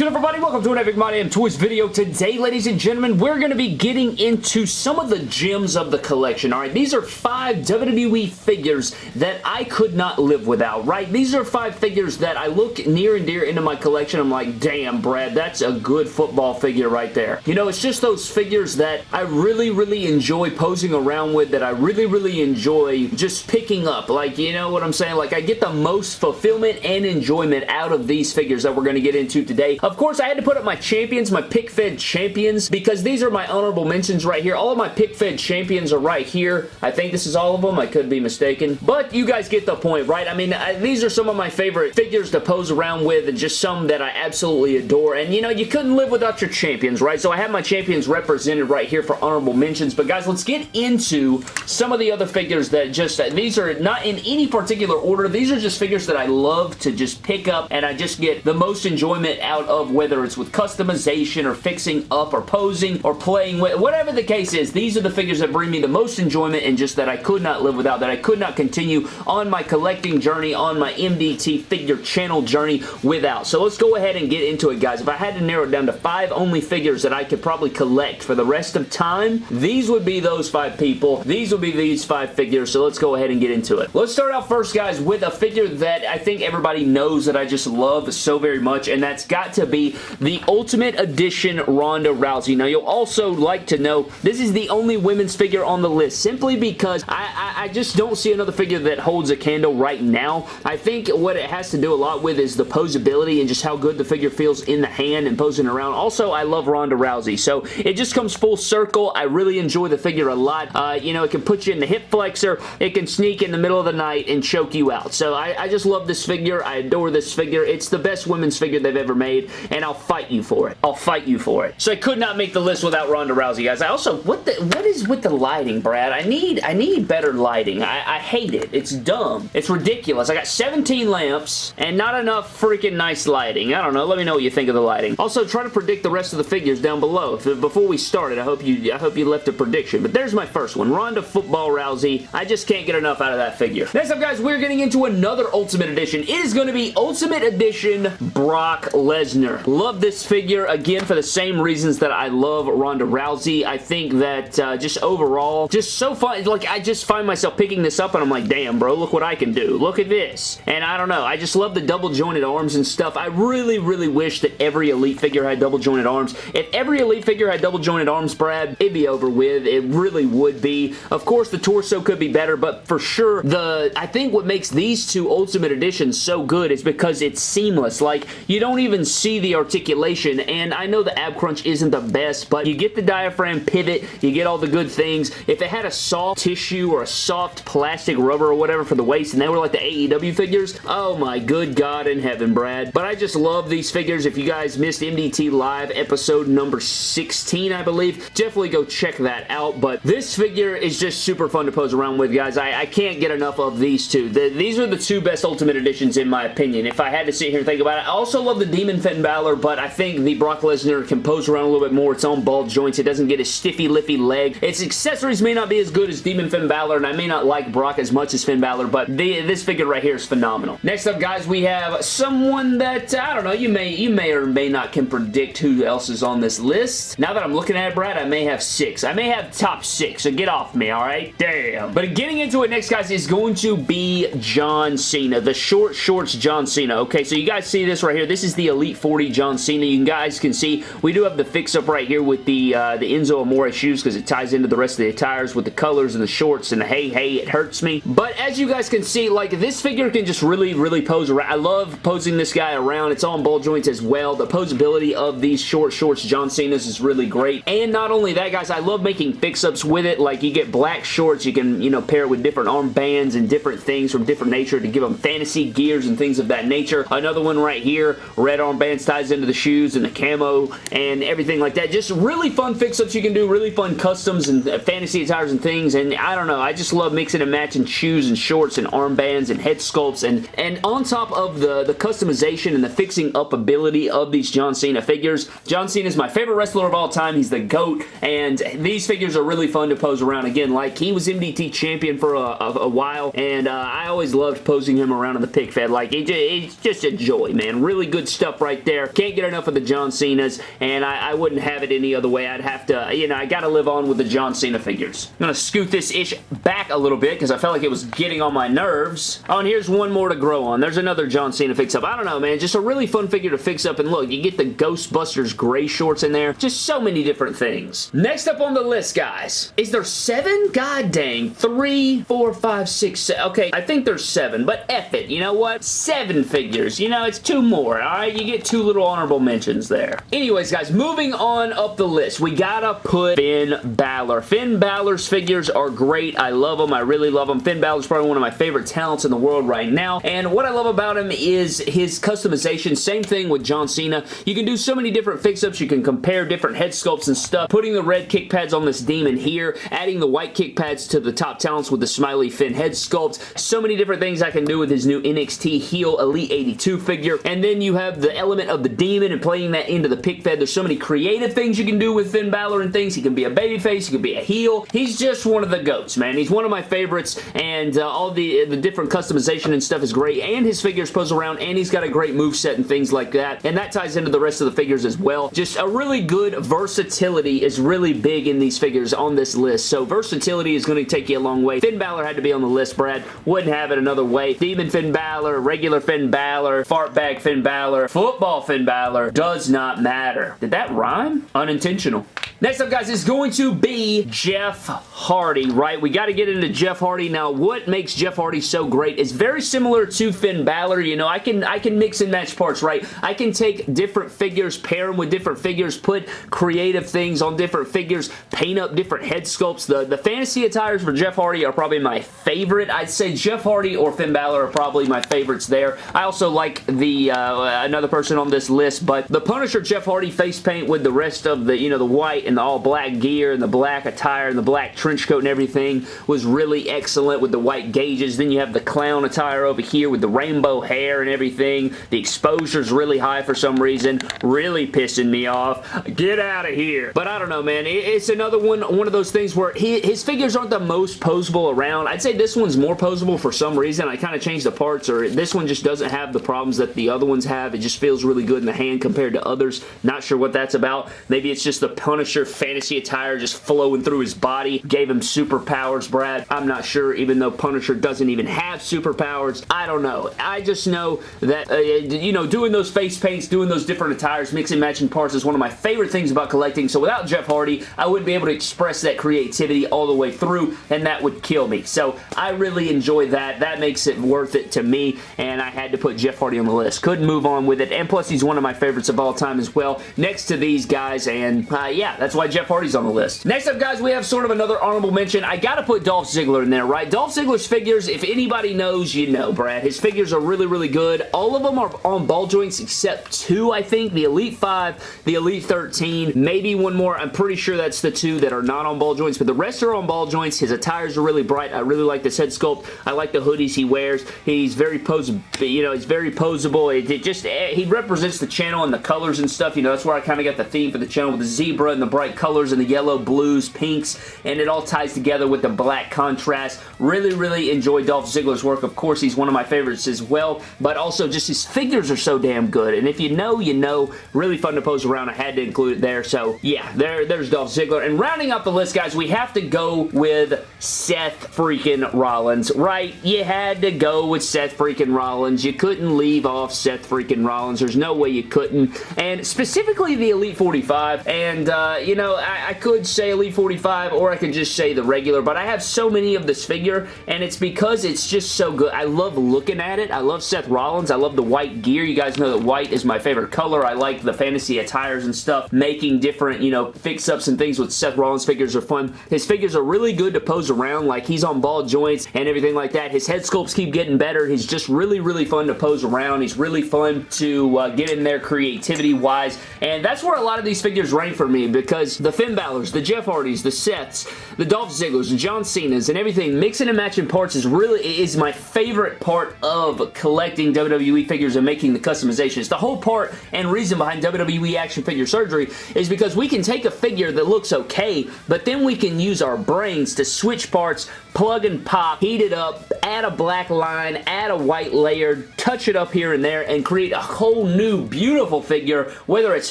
good everybody? Welcome to an Epic My Damn Toys video. Today, ladies and gentlemen, we're going to be getting into some of the gems of the collection, alright? These are five WWE figures that I could not live without, right? These are five figures that I look near and dear into my collection. I'm like, damn, Brad, that's a good football figure right there. You know, it's just those figures that I really, really enjoy posing around with, that I really, really enjoy just picking up. Like, you know what I'm saying? Like, I get the most fulfillment and enjoyment out of these figures that we're going to get into today. Of course, I had to put up my champions, my pic fed champions, because these are my honorable mentions right here. All of my pic fed champions are right here. I think this is all of them. I could be mistaken. But you guys get the point, right? I mean, I, these are some of my favorite figures to pose around with and just some that I absolutely adore. And, you know, you couldn't live without your champions, right? So I have my champions represented right here for honorable mentions. But, guys, let's get into some of the other figures that just, uh, these are not in any particular order. These are just figures that I love to just pick up and I just get the most enjoyment out of whether it's with customization or fixing up or posing or playing with, whatever the case is, these are the figures that bring me the most enjoyment and just that I could not live without, that I could not continue on my collecting journey, on my MDT figure channel journey without. So let's go ahead and get into it, guys. If I had to narrow it down to five only figures that I could probably collect for the rest of time, these would be those five people. These would be these five figures, so let's go ahead and get into it. Let's start out first, guys, with a figure that I think everybody knows that I just love so very much, and that's got to be the Ultimate Edition Ronda Rousey. Now, you'll also like to know this is the only women's figure on the list simply because I, I, I just don't see another figure that holds a candle right now. I think what it has to do a lot with is the posability and just how good the figure feels in the hand and posing around. Also, I love Ronda Rousey, so it just comes full circle. I really enjoy the figure a lot. Uh, you know, it can put you in the hip flexor. It can sneak in the middle of the night and choke you out. So I, I just love this figure. I adore this figure. It's the best women's figure they've ever made, and I'll fight you for it. I'll fight you for it. So I could not make the list without Ronda Rousey, guys. I also, what the, what is with the lighting, Brad? I need, I need better lighting. I, I hate it. It's dumb. It's ridiculous. I got 17 lamps and not enough freaking nice lighting. I don't know. Let me know what you think of the lighting. Also, try to predict the rest of the figures down below. If, before we started, I hope you, I hope you left a prediction. But there's my first one. Ronda Football Rousey. I just can't get enough out of that figure. Next up, guys, we're getting into another Ultimate Edition. It is going to be Ultimate Edition Brock Lesnar. Love this figure, again, for the same reasons that I love Ronda Rousey. I think that uh, just overall, just so fun. Like, I just find myself picking this up and I'm like, damn, bro, look what I can do. Look at this. And I don't know. I just love the double jointed arms and stuff. I really, really wish that every Elite figure had double jointed arms. If every Elite figure had double jointed arms, Brad, it'd be over with. It really would be. Of course, the torso could be better, but for sure, the I think what makes these two Ultimate Editions so good is because it's seamless. Like, you don't even see the articulation, and I know the ab crunch isn't the best, but you get the diaphragm pivot, you get all the good things. If it had a soft tissue or a soft plastic rubber or whatever for the waist, and they were like the AEW figures, oh my good God in heaven, Brad. But I just love these figures. If you guys missed MDT Live episode number 16, I believe, definitely go check that out. But this figure is just super fun to pose around with, guys. I, I can't get enough of these two. The, these are the two best Ultimate Editions in my opinion. If I had to sit here and think about it, I also love the Demon Finn Balor, but I think the Brock Lesnar can pose around a little bit more. Its own ball joints. It doesn't get a stiffy, liffy leg. Its accessories may not be as good as Demon Finn Balor, and I may not like Brock as much as Finn Balor, but the, this figure right here is phenomenal. Next up, guys, we have someone that, uh, I don't know, you may, you may or may not can predict who else is on this list. Now that I'm looking at it, Brad, I may have six. I may have top six, so get off me, alright? Damn. But getting into it next, guys, is going to be John Cena. The short shorts John Cena. Okay, so you guys see this right here. This is the Elite 40 John Cena. You guys can see we do have the fix-up right here with the, uh, the Enzo Amore shoes because it ties into the rest of the attires with the colors and the shorts and the hey, hey, it hurts me. But as you guys can see, like, this figure can just really, really pose around. I love posing this guy around. It's on ball joints as well. The posability of these short shorts John Cena's is really great. And not only that, guys, I love making fix-ups with it. Like, you get black shorts. You can, you know, pair it with different armbands and different things from different nature to give them fantasy gears and things of that nature. Another one right here, red armbands ties into the shoes and the camo and everything like that. Just really fun fix-ups you can do, really fun customs and fantasy attires and things. And I don't know, I just love mixing and matching shoes and shorts and armbands and head sculpts. And, and on top of the, the customization and the fixing up ability of these John Cena figures, John Cena is my favorite wrestler of all time. He's the GOAT. And these figures are really fun to pose around. Again, like he was MDT champion for a, a, a while. And uh, I always loved posing him around in the pic fed. Like, it, it's just a joy, man. Really good stuff right there there. Can't get enough of the John Cena's, and I, I wouldn't have it any other way. I'd have to, you know, I gotta live on with the John Cena figures. I'm gonna scoot this ish back a little bit because I felt like it was getting on my nerves. Oh, and here's one more to grow on. There's another John Cena fix-up. I don't know, man. Just a really fun figure to fix up, and look, you get the Ghostbusters gray shorts in there. Just so many different things. Next up on the list, guys, is there seven? God dang. Three, four, five, six, seven. Okay, I think there's seven, but F it. You know what? Seven figures. You know, it's two more, alright? You get two little honorable mentions there. Anyways, guys, moving on up the list, we gotta put Finn Balor. Finn Balor's figures are great. I love them. I really love them. Finn Balor's probably one of my favorite talents in the world right now, and what I love about him is his customization. Same thing with John Cena. You can do so many different fix-ups. You can compare different head sculpts and stuff. Putting the red kick pads on this demon here, adding the white kick pads to the top talents with the smiley Finn head sculpt. So many different things I can do with his new NXT heel Elite 82 figure. And then you have the element of the demon and playing that into the pic fed. There's so many creative things you can do with Finn Balor and things. He can be a babyface. He can be a heel. He's just one of the goats, man. He's one of my favorites and uh, all the, the different customization and stuff is great and his figures pose around and he's got a great move set and things like that. And that ties into the rest of the figures as well. Just a really good versatility is really big in these figures on this list. So versatility is going to take you a long way. Finn Balor had to be on the list, Brad. Wouldn't have it another way. Demon Finn Balor, regular Finn Balor, fart bag Finn Balor, football Finn Balor, does not matter. Did that rhyme? Unintentional. Next up, guys, is going to be Jeff Hardy, right? We got to get into Jeff Hardy. Now, what makes Jeff Hardy so great is very similar to Finn Balor. You know, I can, I can mix and match parts, right? I can take different figures, pair them with different figures, put creative things on different figures, paint up different head sculpts. The, the fantasy attires for Jeff Hardy are probably my favorite. I'd say Jeff Hardy or Finn Balor are probably my favorites there. I also like the uh, another person on this list, but the Punisher Jeff Hardy face paint with the rest of the, you know, the white and the all black gear and the black attire and the black trench coat and everything was really excellent with the white gauges. Then you have the clown attire over here with the rainbow hair and everything. The exposure is really high for some reason. Really pissing me off. Get out of here. But I don't know, man. It's another one, one of those things where he, his figures aren't the most posable around. I'd say this one's more posable for some reason. I kind of changed the parts or this one just doesn't have the problems that the other ones have. It just feels really good in the hand compared to others. Not sure what that's about. Maybe it's just the Punisher fantasy attire just flowing through his body. Gave him superpowers, Brad. I'm not sure, even though Punisher doesn't even have superpowers. I don't know. I just know that, uh, you know, doing those face paints, doing those different attires, mixing matching parts is one of my favorite things about collecting. So without Jeff Hardy, I wouldn't be able to express that creativity all the way through, and that would kill me. So I really enjoy that. That makes it worth it to me, and I had to put Jeff Hardy on the list. Couldn't move on with it, and plus he's one of my favorites of all time as well, next to these guys, and uh, yeah, that's why Jeff Hardy's on the list. Next up, guys, we have sort of another honorable mention. I gotta put Dolph Ziggler in there, right? Dolph Ziggler's figures, if anybody knows, you know, Brad. His figures are really, really good. All of them are on ball joints except two, I think. The Elite 5, the Elite 13, maybe one more. I'm pretty sure that's the two that are not on ball joints, but the rest are on ball joints. His attires are really bright. I really like this head sculpt. I like the hoodies he wears. He's very posable, you know, he's very posable. It, it just, eh, he represents the channel and the colors and stuff. You know, that's where I kind of got the theme for the channel with the zebra and the bright colors and the yellow, blues, pinks, and it all ties together with the black contrast. Really, really enjoy Dolph Ziggler's work. Of course, he's one of my favorites as well, but also just his figures are so damn good, and if you know, you know. Really fun to pose around. I had to include it there, so yeah, there, there's Dolph Ziggler. And rounding up the list, guys, we have to go with Seth freaking Rollins, right? You had to go with Seth freaking Rollins. You couldn't leave off Seth freaking Rollins. There's no way you couldn't. And specifically the Elite 45, and, uh, you know, I, I, could say Elite 45 or I could just say the regular, but I have so many of this figure and it's because it's just so good. I love looking at it. I love Seth Rollins. I love the white gear. You guys know that white is my favorite color. I like the fantasy attires and stuff. Making different, you know, fix-ups and things with Seth Rollins figures are fun. His figures are really good to pose around. Like, he's on ball joints and everything like that. His head sculpts keep getting better. He's just really, really fun to pose around. He's really fun to uh, Uh, get in there creativity-wise. And that's where a lot of these figures rank for me because the Finn Balor's, the Jeff Hardys, the Seths, the Dolph Zigglers, the John Cena's, and everything, mixing and matching parts is really is my favorite part of collecting WWE figures and making the customizations. The whole part and reason behind WWE Action Figure Surgery is because we can take a figure that looks okay, but then we can use our brains to switch parts, plug and pop, heat it up, add a black line, add a white layer, touch it up here and there, and create a whole new beautiful figure, whether it's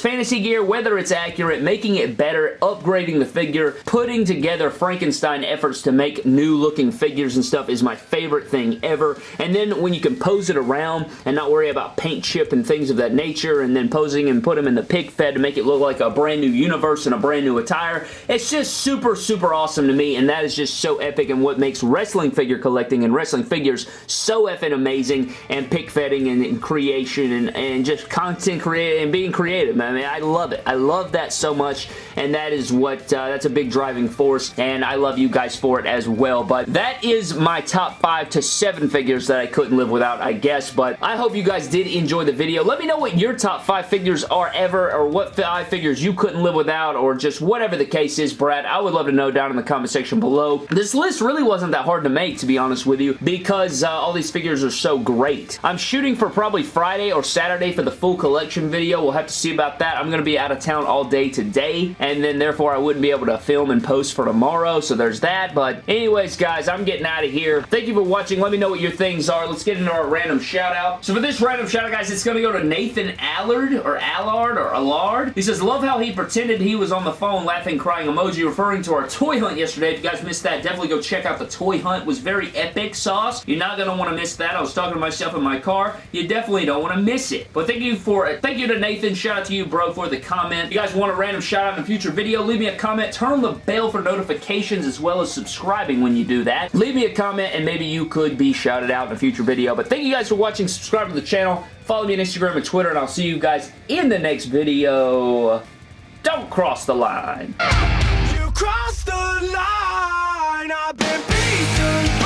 fantasy gear, whether it's accurate, making it better, upgrading the figure, putting together Frankenstein efforts to make new looking figures and stuff is my favorite thing ever. And then when you can pose it around and not worry about paint chip and things of that nature, and then posing and put them in the pic fed to make it look like a brand new universe and a brand new attire, it's just super, super awesome to me, and that is just so epic and what makes wrestling figure collecting and wrestling figures so effing amazing, and pick fetting and, and creation and, and just content creating and being creative. I mean, I love it. I love that so much, and that is what, uh, that's a big driving force, and I love you guys for it as well, but that is my top five to seven figures that I couldn't live without, I guess, but I hope you guys did enjoy the video. Let me know what your top five figures are ever, or what five figures you couldn't live without, or just whatever the case is, Brad. I would love to know down in the comment section below. This list really wasn't that hard to make, to be honest with you, because uh, all these figures are so great. I'm shooting for probably Friday or Saturday for the full collection video. We'll have to see about that. I'm going to be out of town all day today, and then therefore I wouldn't be able to film and post for tomorrow, so there's that. But anyways, guys, I'm getting out of here. Thank you for watching. Let me know what your things are. Let's get into our random shout out. So for this random shout out, guys, it's going to go to Nathan Allard, or Allard, or Allard. He says, love how he pretended he was on the phone laughing, crying emoji, referring to our toy hunt yesterday. If you guys missed that, definitely go check out the toy hunt. Was very epic sauce. You're not going to want to miss that. I was talking to myself in my car. You definitely don't want to miss it. But thank you for it. Thank you to Nathan. Shout out to you, bro, for the comment. If you guys want a random shout out in a future video, leave me a comment. Turn on the bell for notifications as well as subscribing when you do that. Leave me a comment and maybe you could be shouted out in a future video. But thank you guys for watching. Subscribe to the channel. Follow me on Instagram and Twitter, and I'll see you guys in the next video. Don't cross the line. You crossed the line. I've been beaten.